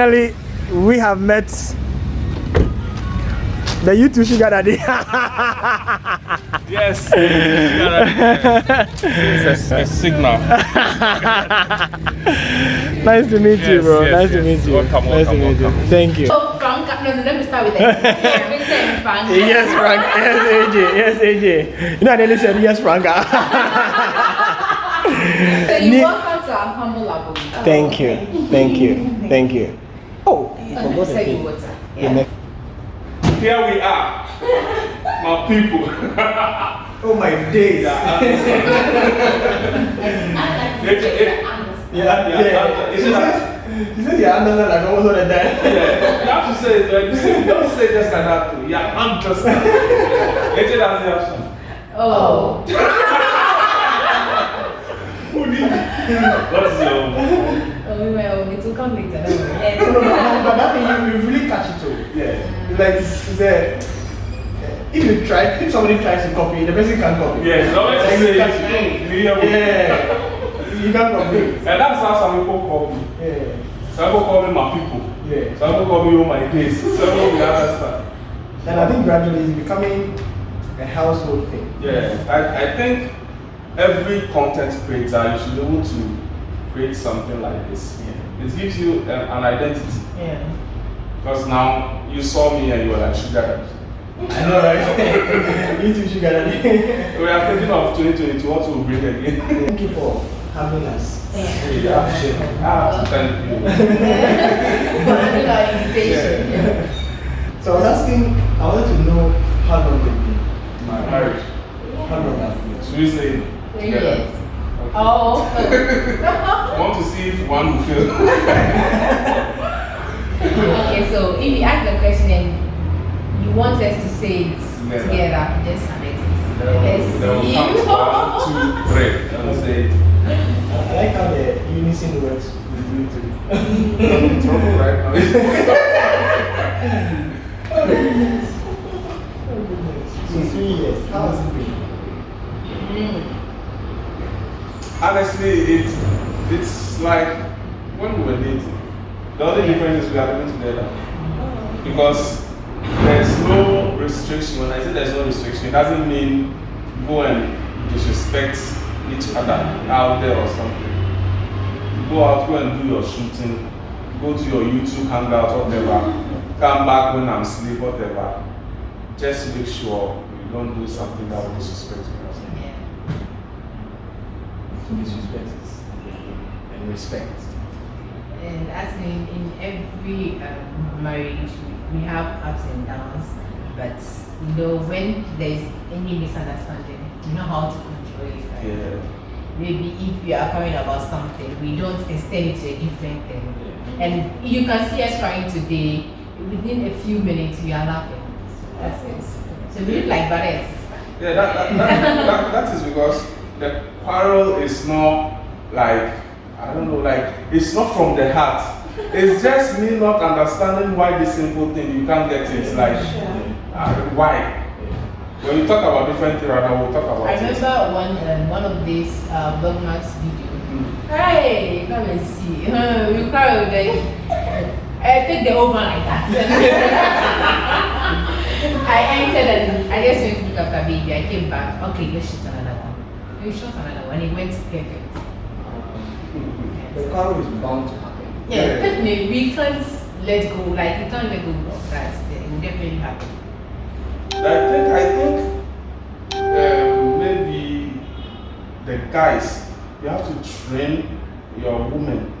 Finally, we have met the YouTube sugar daddy. yes. it's a, a signal. nice to meet you, bro. yes, nice to meet you. Oh, welcome, nice welcome, to meet welcome. you. Thank you. Oh, Frank, no, no, let me start with that. Vincent Frank. Yes, Frank. Yes, AJ. Yes, AJ. You know, I nearly said yes, Frank. So you welcome to our humble abode. Thank you. Thank you. Thank you. You Oh, forgot the thing. water. The next- Here we are. My people. Oh my days. Yeah, Yeah, yeah. She said, she said you understand like almost all the time. Yeah, you have to say it. Like, you say, you don't say just like that too. Yeah, I'm just that. Agent doesn't have some. Oh. Who need What's your Oh, well, it will come later. No, no, no, but that thing you, you really catch it too. Yeah. It's like it's, it's a, if you try, if somebody tries to copy, the person can copy. Yeah, it's always Like, say you can- me? Yeah, you can copy. And that's how some people call me. Yeah, Some people call me my people. yeah. Some people call me all my days. Some people will understand. And I think gradually it's becoming a household thing. Yeah, I, I think every content creator you should be able to create something like this. It gives you an, an identity. Yeah. Because now you saw me and you were like sugar daddy. I know, right? you too, sugar daddy. We are thinking of 2022, what will bring again? Thank you for having us. Yeah, I appreciate it. I have to thank you. For having our invitation. So I was asking, I wanted to know how long you've been. My marriage. How long have you been? Should we say it Three together? years. Okay. Oh. I want to see if one will fail. okay, so if you ask the question and you want us to say it Together. together, just submit it. Then Let's we'll see. one, two, three. Then we'll say it. I like how the unison works with you too. I'm in trouble right now. Honestly, it's it's like when we were dating. The only difference is we are living together. Because there's no restriction. When I say there's no restriction, it doesn't mean go and disrespect each other out there or something. Go out, go and do your shooting, go to your YouTube hangout, whatever. Come back when I'm asleep, whatever. Just make sure you don't do something that will disrespect me. Yeah. So disrespect is and respect. And as in, in every um, marriage, we have ups and downs, but you know, when there's any misunderstanding, you know how to control it. Right? Yeah. Maybe if we are crying about something, we don't extend it to a different thing. Yeah. And you can see us crying today, within a few minutes, we are laughing. That's it. So we look like brother and sister. Yeah, that, that, that, that, that is because the quarrel is not like, I don't know, like, it's not from the heart. It's just me not understanding why this simple thing, you can't get it. Like, uh, why? When you talk about different things, rather, we'll talk about I it. remember one um, one of these uh, Vlogmas video. Mm. Hey, come and see. we cry with the. I take the whole man like that. I entered and I just went to look after baby. I came back. Okay, let's shoot another one. We shot another one. It went perfect. The quarrel is bound to happen. Yeah, Yeah. definitely. We can't let go. Like we can't let go of that. It will definitely happen. I think, I think, um, maybe the guys, you have to train your women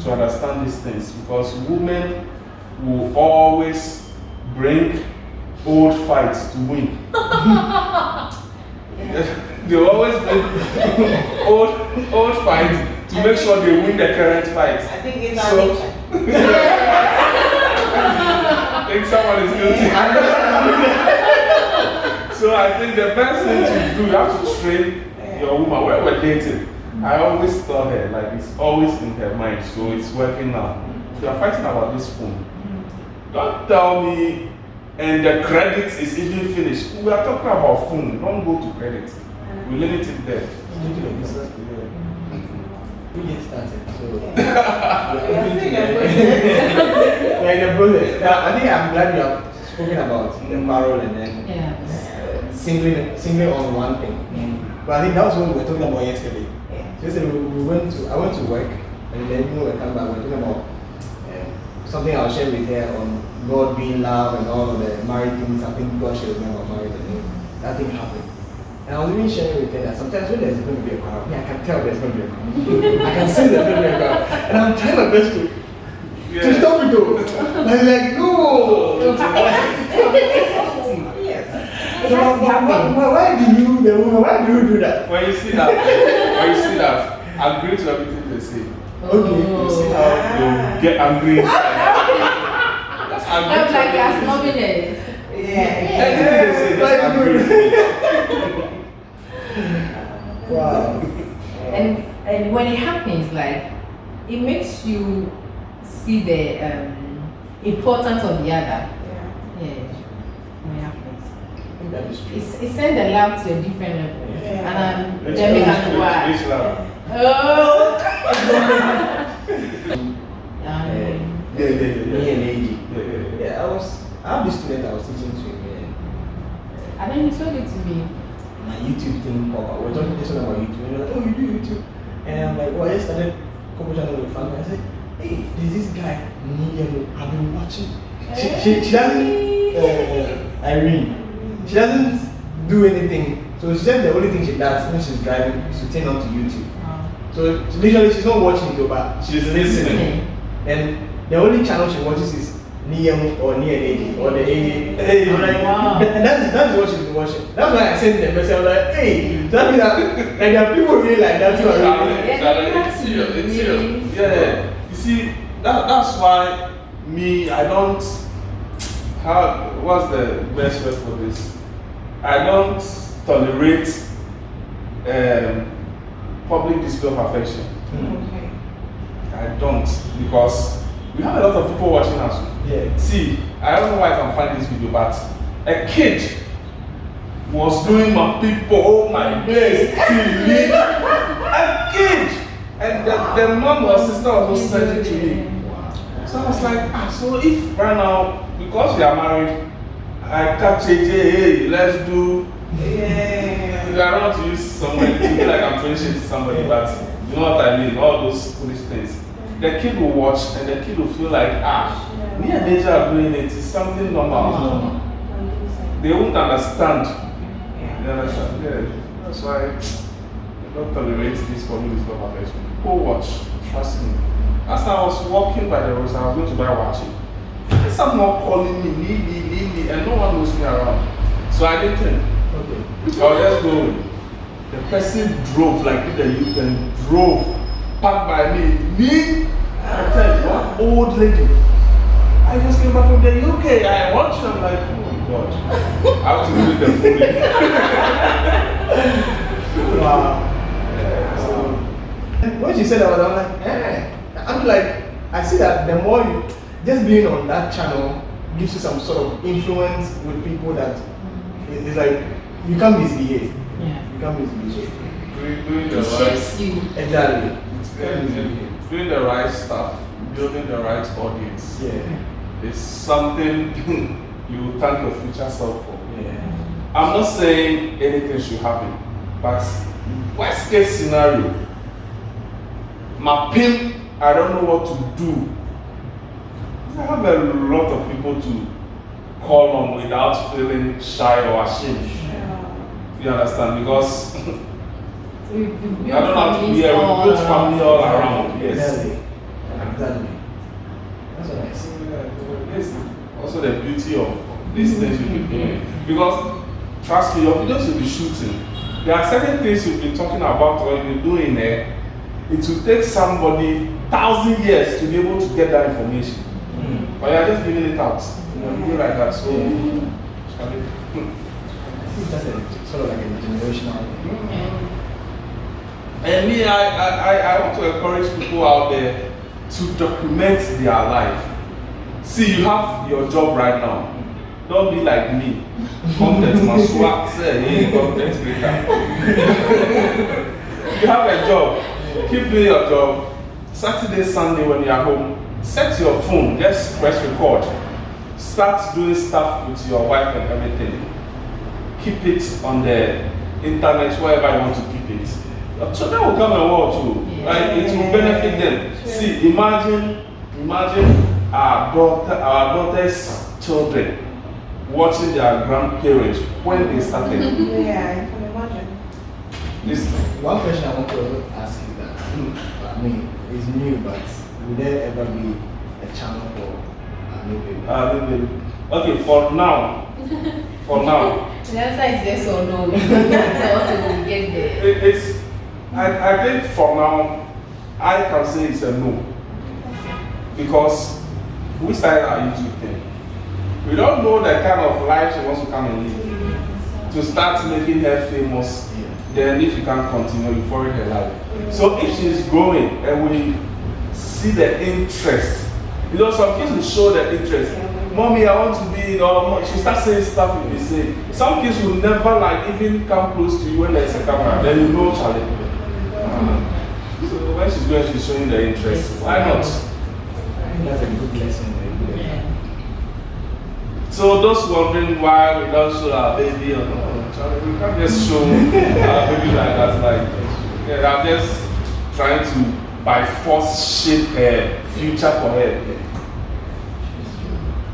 to understand these things because women will always bring old fights to win. they always old, old fights to make sure they win the current fight. I think it's So- nature. I think someone is guilty. so I think the best thing to do, you have to train your woman. When we're dating, I always tell her, like it's always in her mind, so it's working now. If you are fighting about this phone, don't tell me, and the credit is even finished. We are talking about phone, don't go to credit. We limit it there. Speaking of business, Yeah. we get started. So Yeah, I think I'm going to- Yeah, in the process. Now, I think I'm glad you have spoken about the quarrel and then Yeah. uh, singling, singling on one thing. But I think that was what we were talking about yesterday. So yesterday we, we went to, I went to work and then you know we come back, we were talking about something I'll share with her on God being love and all of the married things. I think God shared with me about marriage and then that thing happened. And I was even sharing with her that sometimes when there's going to be a quarrel, me, I can tell there's going to be a quarrel. I can see there's going to be a quarrel. And I'm trying my best to, to stop it though. But I'm like, no. So, why, why, why, why do you, the woman, why do you do that? When you see that, when you see that, agree to everything they say. Okay. You see how you get angry inside. Just agree That's like as everything. nominate. Anything they say, just agree to it. Wow. And and when it happens, like it makes you see the um, importance of the other. Yeah. When it happens. That is true. It's, it sends the love to a different level. And um, Which- Jamaican which- why? which love? Oh. Yeah, yeah, yeah, me and AG. Yeah, I was, I have this student I was teaching to and and then he told it to me. my YouTube thing pop up. We're talking this one about YouTube. And they're like, oh, you do YouTube? And I'm like, well, I just started a couple channels with family. I said, hey, there's this guy, Niyano, I've been watching. She, she, she doesn't, uh, Irene, she doesn't do anything. So she said the only thing she does when she's driving is to turn on to YouTube. So literally, she's not watching it, but she's listening. And the only channel she watches is Niyam or Nia AD or the AD. I'm like, Wow. and that's, that's what she's been watching. That's why I sent the message. I was like, hey, that means that like, there are people really like that too. really- it's serious, it's serious. Yeah, yeah. You see, that, that's why me, I don't, how, what's the best word for this? I don't tolerate um, public display of affection. I don't, because we have a lot of people watching us. Yeah. See, I don't know why I can find this video, but a kid was doing my people, oh my days, till. A kid! And the, the mom or sister also sent it to me. So I was like, ah, so if right now, because we are married, I catch AJ, hey, let's do. I don't want to use somebody to be like I'm to somebody, but you know what I mean, all those foolish things. The kid will watch and the kid will feel like, ah, me and Deja are doing it, it's something normal. They won't understand. You understand? Yeah. That's why I don't tolerate this community of affection. Go watch, trust me. As I was walking by the road, I was going to buy watching. Someone calling me, need me, need me, and no one knows me around. So I didn't. Okay. I was just going. The person drove like the U-turn, drove, passed by me. Me, I tell you, one old lady. I just came back from the UK. I watched them like, oh my god. I have to do the fully. Wow. So, when she said that, I'm like, eh. I'm like, I see that the more you, just being on that channel gives you some sort of influence with people that it's like you can't misbehave. Yeah. You can't misbehave. doing, doing the It right, shapes you. Exactly. Misbehave. doing the right stuff, building the right audience. Yeah. It's something you thank your future self for. Yeah. I'm not saying anything should happen, but worst case scenario, my pin, I don't know what to do. I have a lot of people to call on without feeling shy or ashamed. You understand? Because you- you build I don't have to families be a around. family all around. Yes. Exactly. That's what I see. Yes. Also the beauty of these things you've been doing. Because trust me, your videos you'll be shooting. There are certain things you've been talking about or you've been doing there. It will take somebody thousand years to be able to get that information. But you're just giving it out. You know, you like that. So shall sort of like a generational thing. And me, I, I, I, want to encourage people out there to document their life. See, you have your job right now. Don't be like me. Content must swap, say, hey, content creator. you have a job. Keep doing your job. Saturday, Sunday when you're home, set your phone, just press record. Start doing stuff with your wife and everything. Keep it on the internet, wherever you want to keep it. Your children will come and watch you. Right? It will benefit them. See, imagine, imagine our daughter, our daughter's children watching their grandparents when they started. Yeah, I can imagine. This One question I want to ask you that, I mean, it's new, but will there ever be a channel for uh, new baby? uh, okay, for now, for now, The answer is yes or no. We get there. it, it's, I, I think for now, I can say it's a no. Because we started our YouTube thing. We don't know the kind of life she wants to come and live. To start making her famous, then if you can't continue, you forward her life. So if she's growing and we see the interest, you know, some kids will show the interest. Mommy, I want to be, you know, she start saying stuff you be say. Some kids will never like even come close to you when there's a camera. Then you know, Charlie. So when she's going, she's showing the interest. Why not? That's a good lesson. Good Yeah. So those wondering why we don't show our baby or no, Charlie, we can't just show our baby like that. Like, yeah, I'm just trying to by force shape her future for her.